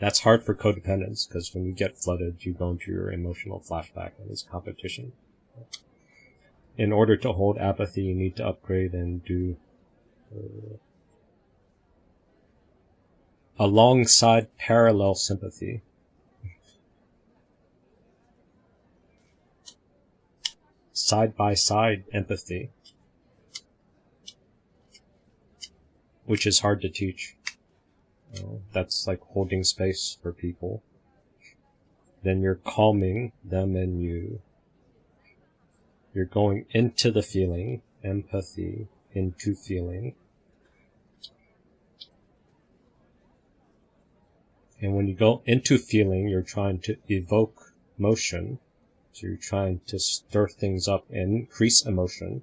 That's hard for codependents because when you get flooded, you go into your emotional flashback and it's competition. In order to hold apathy, you need to upgrade and do uh, alongside parallel sympathy. Side by side empathy. Which is hard to teach. Uh, that's like holding space for people. Then you're calming them and you. You're going into the feeling, empathy, into feeling. And when you go into feeling, you're trying to evoke motion. So you're trying to stir things up and increase emotion.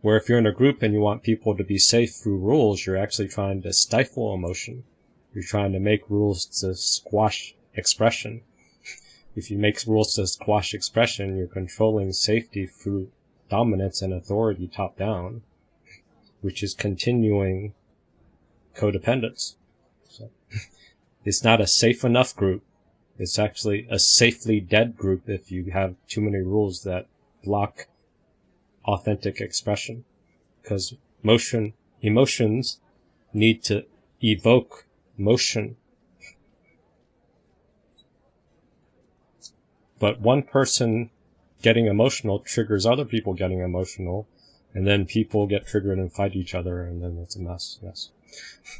Where if you're in a group and you want people to be safe through rules, you're actually trying to stifle emotion. You're trying to make rules to squash expression. If you make rules to squash expression, you're controlling safety through dominance and authority top down, which is continuing codependence. So, it's not a safe enough group. It's actually a safely dead group if you have too many rules that block authentic expression. Because motion, emotions need to evoke motion. But one person getting emotional triggers other people getting emotional, and then people get triggered and fight each other, and then it's a mess. Yes.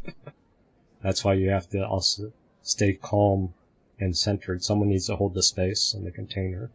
That's why you have to also stay calm and centered. Someone needs to hold the space and the container.